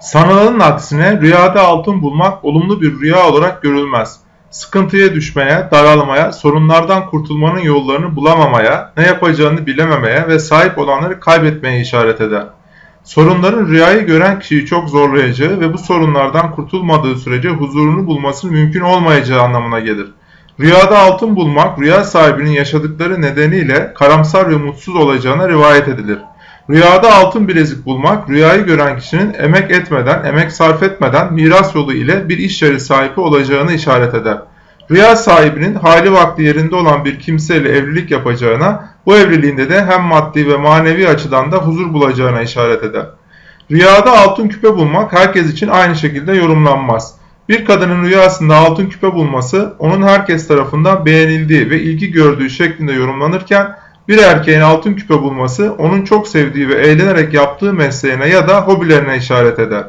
Sanılanın aksine rüyada altın bulmak olumlu bir rüya olarak görülmez. Sıkıntıya düşmeye, daralmaya, sorunlardan kurtulmanın yollarını bulamamaya, ne yapacağını bilememeye ve sahip olanları kaybetmeye işaret eder. Sorunların rüyayı gören kişiyi çok zorlayacağı ve bu sorunlardan kurtulmadığı sürece huzurunu bulmasının mümkün olmayacağı anlamına gelir. Rüyada altın bulmak, rüya sahibinin yaşadıkları nedeniyle karamsar ve mutsuz olacağına rivayet edilir. Rüyada altın bilezik bulmak, rüyayı gören kişinin emek etmeden, emek sarf etmeden miras yolu ile bir iş yeri sahibi olacağını işaret eder. Rüya sahibinin hali vakti yerinde olan bir kimseyle evlilik yapacağına, bu evliliğinde de hem maddi ve manevi açıdan da huzur bulacağına işaret eder. Rüyada altın küpe bulmak herkes için aynı şekilde yorumlanmaz. Bir kadının rüyasında altın küpe bulması onun herkes tarafından beğenildiği ve ilgi gördüğü şeklinde yorumlanırken bir erkeğin altın küpe bulması onun çok sevdiği ve eğlenerek yaptığı mesleğine ya da hobilerine işaret eder.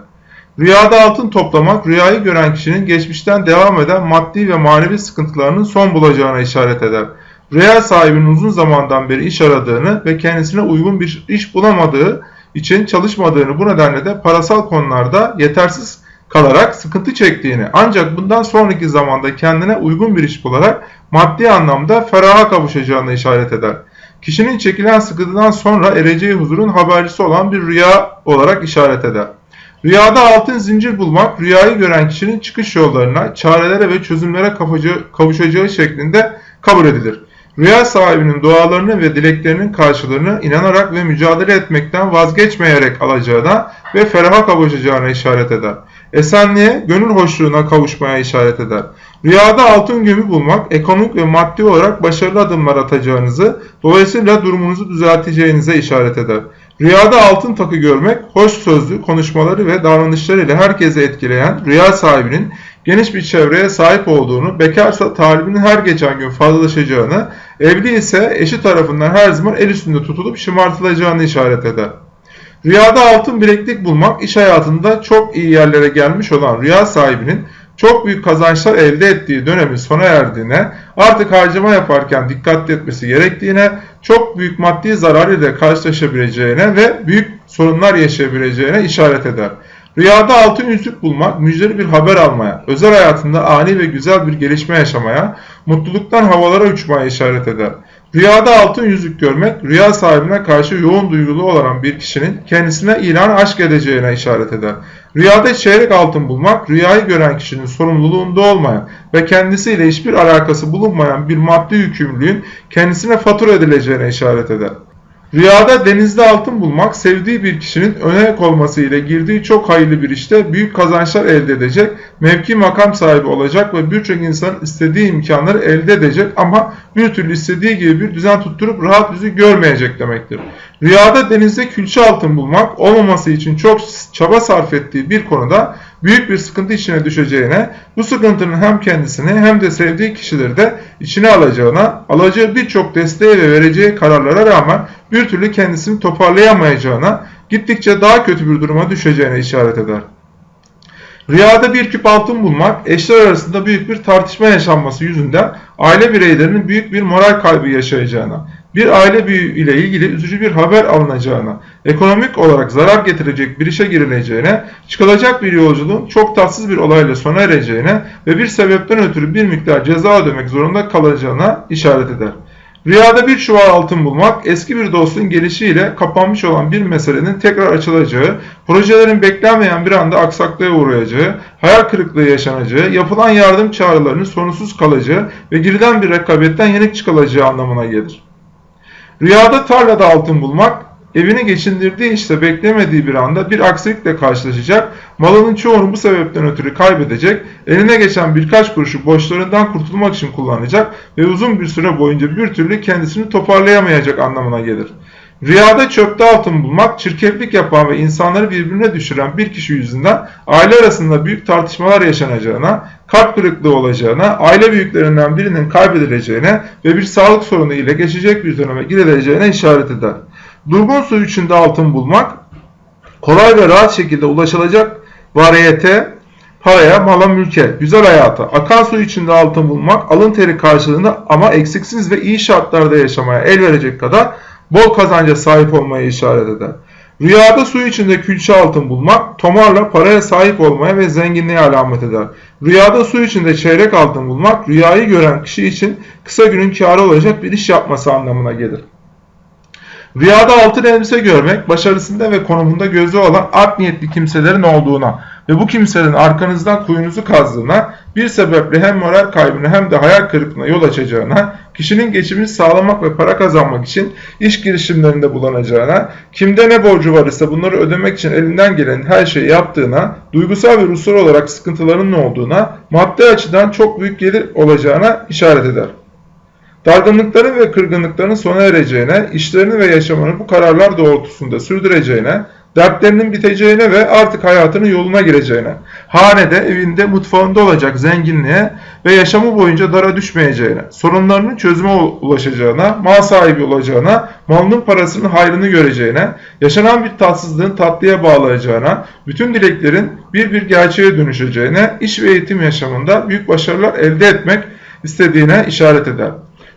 Rüyada altın toplamak rüyayı gören kişinin geçmişten devam eden maddi ve manevi sıkıntılarının son bulacağına işaret eder. Rüya sahibinin uzun zamandan beri iş aradığını ve kendisine uygun bir iş bulamadığı için çalışmadığını bu nedenle de parasal konularda yetersiz kalarak sıkıntı çektiğini ancak bundan sonraki zamanda kendine uygun bir iş bularak maddi anlamda feraha kavuşacağını işaret eder. Kişinin çekilen sıkıntıdan sonra ereceği huzurun habercisi olan bir rüya olarak işaret eder. Rüyada altın zincir bulmak, rüyayı gören kişinin çıkış yollarına, çarelere ve çözümlere kavuşacağı şeklinde kabul edilir. Rüya sahibinin dualarını ve dileklerinin karşılığını inanarak ve mücadele etmekten vazgeçmeyerek alacağına ve feraha kavuşacağına işaret eder. Esenliğe, gönül hoşluğuna kavuşmaya işaret eder. Rüyada altın gömü bulmak, ekonomik ve maddi olarak başarılı adımlar atacağınızı, dolayısıyla durumunuzu düzelteceğinize işaret eder. Rüyada altın takı görmek, hoş sözlü konuşmaları ve davranışlarıyla herkese etkileyen rüya sahibinin geniş bir çevreye sahip olduğunu, bekarsa talibinin her geçen gün fazlalaşacağını, evli ise eşi tarafından her zaman el üstünde tutulup şımartılacağını işaret eder. Rüyada altın bileklik bulmak iş hayatında çok iyi yerlere gelmiş olan rüya sahibinin çok büyük kazançlar elde ettiği dönemin sona erdiğine, artık harcama yaparken dikkatli etmesi gerektiğine, çok büyük maddi zarar ile karşılaşabileceğine ve büyük sorunlar yaşayabileceğine işaret eder. Rüyada altın yüzük bulmak, müjdeli bir haber almaya, özel hayatında ani ve güzel bir gelişme yaşamaya, mutluluktan havalara uçmaya işaret eder. Rüyada altın yüzük görmek, rüya sahibine karşı yoğun duygulu olan bir kişinin kendisine ilan aşk edeceğine işaret eder. Rüyada çeyrek altın bulmak, rüyayı gören kişinin sorumluluğunda olmayan ve kendisiyle hiçbir alakası bulunmayan bir maddi yükümlülüğün kendisine fatura edileceğine işaret eder. Rüyada denizde altın bulmak, sevdiği bir kişinin öne olması ile girdiği çok hayırlı bir işte büyük kazançlar elde edecek, mevki makam sahibi olacak ve birçok insan istediği imkanları elde edecek ama bir türlü istediği gibi bir düzen tutturup rahat yüzü görmeyecek demektir. Rüyada denizde külçe altın bulmak, olmaması için çok çaba sarf ettiği bir konuda büyük bir sıkıntı içine düşeceğine, bu sıkıntının hem kendisini hem de sevdiği kişileri de içine alacağına, alacağı birçok desteğe ve vereceği kararlara rağmen bir türlü kendisini toparlayamayacağına, gittikçe daha kötü bir duruma düşeceğine işaret eder. Rüyada bir küp altın bulmak, eşler arasında büyük bir tartışma yaşanması yüzünden aile bireylerinin büyük bir moral kaybı yaşayacağına, bir aile büyüğü ile ilgili üzücü bir haber alınacağına, ekonomik olarak zarar getirecek bir işe girileceğine, çıkılacak bir yolculuğun çok tatsız bir olayla sona ereceğine ve bir sebepten ötürü bir miktar ceza ödemek zorunda kalacağına işaret eder. Rüyada bir çuval altın bulmak, eski bir dostun gelişiyle kapanmış olan bir meselenin tekrar açılacağı, projelerin beklenmeyen bir anda aksaklığa uğrayacağı, hayal kırıklığı yaşanacağı, yapılan yardım çağrılarının sonunsuz kalacağı ve girilen bir rekabetten yenik çıkılacağı anlamına gelir. Rüyada tarlada altın bulmak, evini geçindirdiği işte beklemediği bir anda bir aksilikle karşılaşacak, malının çoğunu bu sebepten ötürü kaybedecek, eline geçen birkaç kuruşu borçlarından kurtulmak için kullanacak ve uzun bir süre boyunca bir türlü kendisini toparlayamayacak anlamına gelir. Rüyada çöpte altın bulmak, çirkeflik yapan ve insanları birbirine düşüren bir kişi yüzünden aile arasında büyük tartışmalar yaşanacağına, kalp kırıklığı olacağına, aile büyüklerinden birinin kaybedileceğine ve bir sağlık sorunu ile geçecek bir döneme girileceğine işaret eder. Durgun su içinde altın bulmak, kolay ve rahat şekilde ulaşılacak variyete, paraya, mala, mülke, güzel hayata, akan su içinde altın bulmak, alın teri karşılığında ama eksiksiz ve iyi şartlarda yaşamaya el verecek kadar bol kazanca sahip olmaya işaret eder. Rüyada su içinde külçe altın bulmak, tomarla paraya sahip olmaya ve zenginliğe alamet eder. Rüyada su içinde çeyrek altın bulmak, rüyayı gören kişi için kısa günün kârı olacak bir iş yapması anlamına gelir. Rüyada altın elbise görmek, başarısında ve konumunda gözü olan art niyetli kimselerin olduğuna ve bu kimselerin arkanızdan kuyunuzu kazdığına, bir sebeple hem moral kaybına hem de hayal kırıklığına yol açacağına, kişinin geçimini sağlamak ve para kazanmak için iş girişimlerinde bulunacağına, kimde ne borcu var ise bunları ödemek için elinden gelen her şeyi yaptığına, duygusal ve ruhsal olarak sıkıntılarının olduğuna, maddi açıdan çok büyük gelir olacağına işaret eder. Dargınlıkların ve kırgınlıkların sona ereceğine, işlerini ve yaşamını bu kararlar doğrultusunda sürdüreceğine, dertlerinin biteceğine ve artık hayatının yoluna gireceğine, hanede, evinde, mutfağında olacak zenginliğe ve yaşamı boyunca dara düşmeyeceğine, sorunlarının çözüme ulaşacağına, mal sahibi olacağına, malının parasının hayrını göreceğine, yaşanan bir tatsızlığın tatlıya bağlayacağına, bütün dileklerin bir bir gerçeğe dönüşeceğine, iş ve eğitim yaşamında büyük başarılar elde etmek istediğine işaret eder.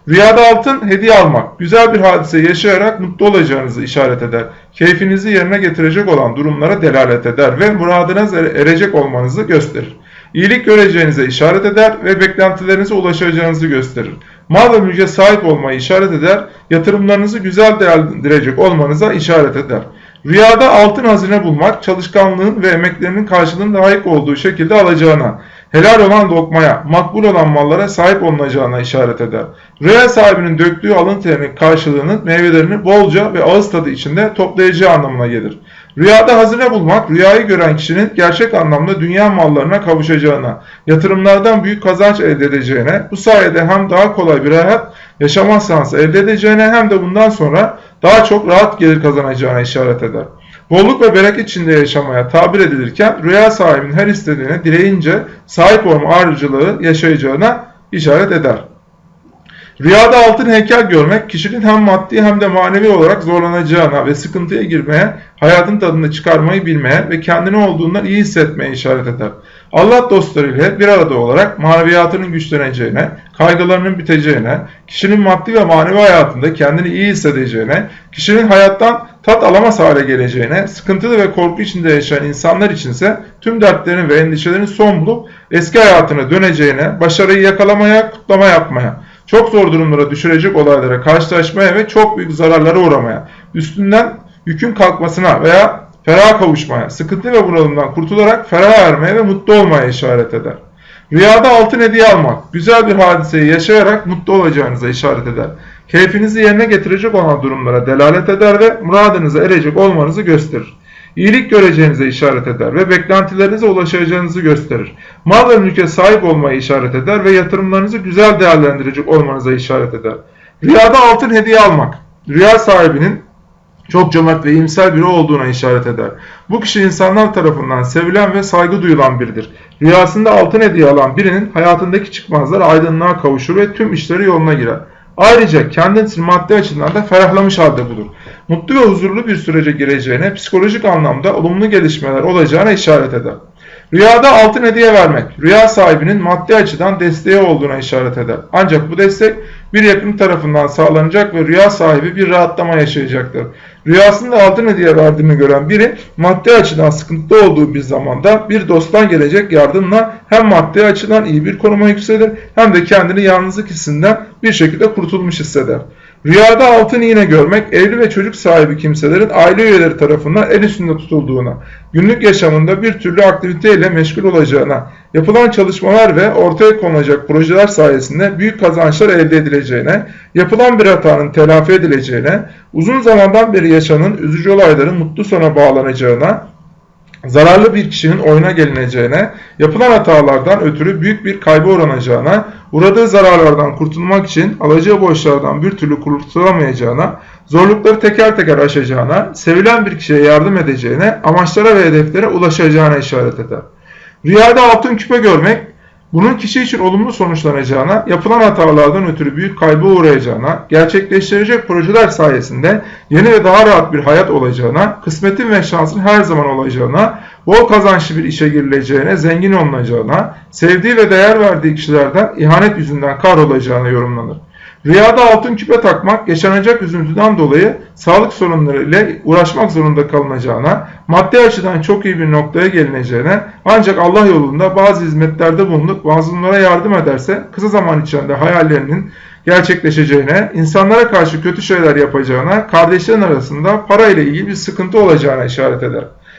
Rüyada altın hediye almak, güzel bir hadise yaşayarak mutlu olacağınızı işaret eder. Keyfinizi yerine getirecek olan durumlara delalet eder ve muradınız erecek olmanızı gösterir. İyilik göreceğinize işaret eder ve beklentilerinize ulaşacağınızı gösterir. Mal ve mülke sahip olmayı işaret eder, yatırımlarınızı güzel değerlendirecek olmanıza işaret eder. Rüyada altın hazine bulmak, çalışkanlığın ve emeklerinin karşılığının layık olduğu şekilde alacağına, helal olan lokmaya, makbul olan mallara sahip olunacağına işaret eder. Rüya sahibinin döktüğü alın terinin karşılığının meyvelerini bolca ve ağız tadı içinde toplayacağı anlamına gelir. Rüyada hazine bulmak, rüyayı gören kişinin gerçek anlamda dünya mallarına kavuşacağına, yatırımlardan büyük kazanç elde edeceğine, bu sayede hem daha kolay bir hayat yaşama şansı elde edeceğine hem de bundan sonra daha çok rahat gelir kazanacağına işaret eder bolluk ve bereket içinde yaşamaya tabir edilirken rüya sahibinin her istediğine dileyince sahip olma arzucılığı yaşayacağına işaret eder. Rüyada altın heykel görmek kişinin hem maddi hem de manevi olarak zorlanacağına ve sıkıntıya girmeye, hayatın tadını çıkarmayı bilmeye ve kendini olduğundan iyi hissetmeye işaret eder. Allah dostlarıyla bir arada olarak maneviyatının güçleneceğine, kaygılarının biteceğine, kişinin maddi ve manevi hayatında kendini iyi hissedeceğine, kişinin hayattan tat alamaz hale geleceğine, sıkıntılı ve korku içinde yaşayan insanlar içinse tüm dertlerin ve endişelerin son bulup eski hayatına döneceğine, başarıyı yakalamaya, kutlama yapmaya, çok zor durumlara düşürecek olaylara karşılaşmaya ve çok büyük zararlara uğramaya, üstünden yükün kalkmasına veya ferah kavuşmaya, sıkıntı ve bunalımdan kurtularak ferah ermeye ve mutlu olmaya işaret eder. Rüyada altın hediye almak, güzel bir hadiseyi yaşayarak mutlu olacağınıza işaret eder. Keyfinizi yerine getirecek olan durumlara delalet eder ve muradınıza erecek olmanızı gösterir. İyilik göreceğinize işaret eder ve beklentilerinize ulaşacağınızı gösterir. Mal ve mülke sahip olmayı işaret eder ve yatırımlarınızı güzel değerlendirecek olmanıza işaret eder. Rüyada altın hediye almak, rüya sahibinin çok cömert ve iyimser biri olduğuna işaret eder. Bu kişi insanlar tarafından sevilen ve saygı duyulan biridir. Rüyasında altın hediye alan birinin hayatındaki çıkmazlar aydınlığa kavuşur ve tüm işleri yoluna girer. Ayrıca kendisini maddi açıdan da ferahlamış halde bulur. Mutlu ve huzurlu bir sürece gireceğine, psikolojik anlamda olumlu gelişmeler olacağına işaret eder. Rüyada altın hediye vermek, rüya sahibinin maddi açıdan desteği olduğuna işaret eder. Ancak bu destek bir yakın tarafından sağlanacak ve rüya sahibi bir rahatlama yaşayacaktır. Rüyasında altın hediye verdiğini gören biri maddi açıdan sıkıntıda olduğu bir zamanda bir dosttan gelecek yardımla hem maddi açıdan iyi bir konuma yükselir hem de kendini yalnızlık hissinden bir şekilde kurtulmuş hisseder. Rüyada altın iğne görmek, evli ve çocuk sahibi kimselerin aile üyeleri tarafından el üstünde tutulduğuna, günlük yaşamında bir türlü aktiviteyle meşgul olacağına, yapılan çalışmalar ve ortaya konulacak projeler sayesinde büyük kazançlar elde edileceğine, yapılan bir hatanın telafi edileceğine, uzun zamandan beri yaşanan üzücü olayların mutlu sona bağlanacağına, zararlı bir kişinin oyuna gelineceğine, yapılan hatalardan ötürü büyük bir kaybı uğranacağına, uğradığı zararlardan kurtulmak için alacağı borçlardan bir türlü kurtulamayacağına, zorlukları teker teker aşacağına, sevilen bir kişiye yardım edeceğine, amaçlara ve hedeflere ulaşacağına işaret eder. Rüyada altın küpe görmek, bunun kişi için olumlu sonuçlanacağına, yapılan hatalardan ötürü büyük kaybı uğrayacağına, gerçekleştirecek projeler sayesinde yeni ve daha rahat bir hayat olacağına, kısmetin ve şansın her zaman olacağına, bol kazançlı bir işe girileceğine, zengin olunacağına, sevdiği ve değer verdiği kişilerden ihanet yüzünden kahrolacağına yorumlanır. Rüyada altın küpe takmak yaşanacak üzüntüden dolayı sağlık sorunları ile uğraşmak zorunda kalınacağına, maddi açıdan çok iyi bir noktaya gelineceğine ancak Allah yolunda bazı hizmetlerde bulunup mazlumlara yardım ederse kısa zaman içinde hayallerinin gerçekleşeceğine, insanlara karşı kötü şeyler yapacağına, kardeşlerin arasında para ile ilgili bir sıkıntı olacağına işaret eder.